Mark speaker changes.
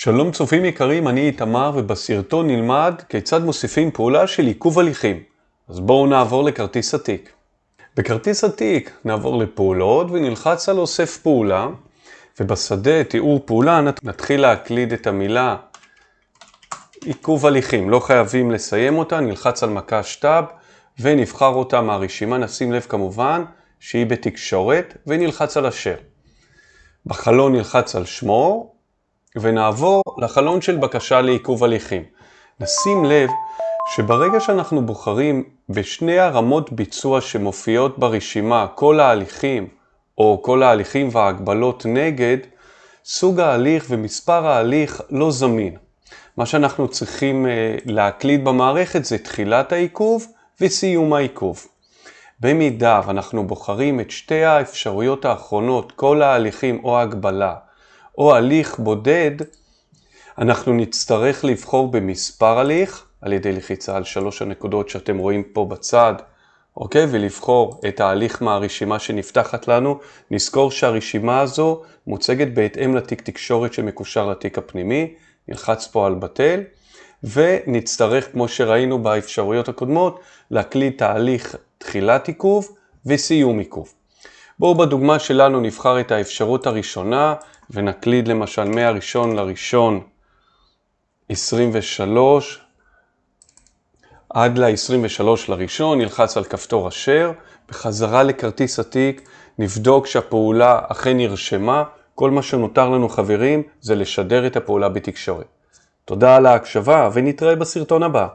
Speaker 1: שלום צופים יקרים, אני איתמר ובסרטון נלמד כיצד מוסיפים פעולה של עיכוב הליכים. אז בואו נעבור לכרטיס התיק. בכרטיס התיק נעבור לפעולות ונלחץ על אוסף פעולה ובשדה תיאור פעולה נתחיל להקליד את המילה עיכוב הליכים. לא חייבים לסיים אותה, נלחץ על מקש טאב ונבחר אותה מהרשימה, נשים לב כמובן שהיא בתקשורת ונלחץ על השאר. בחלון נלחץ על שמור ונעבור לחלון של בקשה לעיכוב הליכים. נשים לב שברגע שאנחנו בוחרים בשני הרמות ביצוע שמופיעות ברשימה, כל ההליכים או כל ההליכים וההגבלות נגד, סוג ההליך ומספר ההליך לא זמין. מה שאנחנו צריכים אה, להקליד במערכת זה תחילת העיכוב וסיום העיכוב. במידה ואנחנו בוחרים את שתי האפשרויות האחרונות, כל ההליכים או ההגבלה, או הליך בודד, אנחנו נצטרך לבחור במספר הליך, על ידי לחיצה על שלוש הנקודות שאתם רואים פה בצד, אוקיי? ולבחור את ההליך מהרשימה שנפתחת לנו. נזכור שהרשימה הזו מוצגת בהתאם לתיק תקשורת שמקושר לתיק הפנימי, נלחץ פה על בטל, ונצטרך, כמו שראינו באפשרויות הקודמות, להקליד תהליך תחילת עיכוב וסיום עיכוב. בואו בדוגמה שלנו נבחר את האפשרות הראשונה ונקליד למשל מהראשון לראשון 23 עד ל-23 לראשון, נלחץ על כפתור אשר, בחזרה לכרטיס התיק, נבדוק שהפעולה אכן נרשמה, כל מה שנותר לנו חברים זה לשדר את הפעולה בתקשורת. תודה על ההקשבה ונתראה בסרטון הבא.